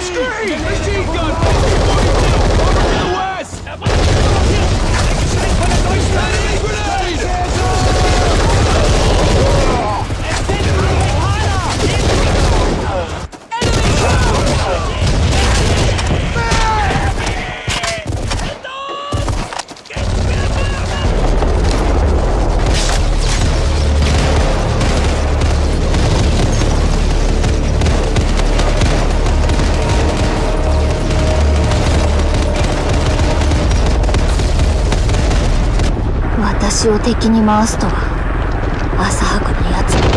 the screen! Machine gun! 私を敵に回すとは浅はかな奴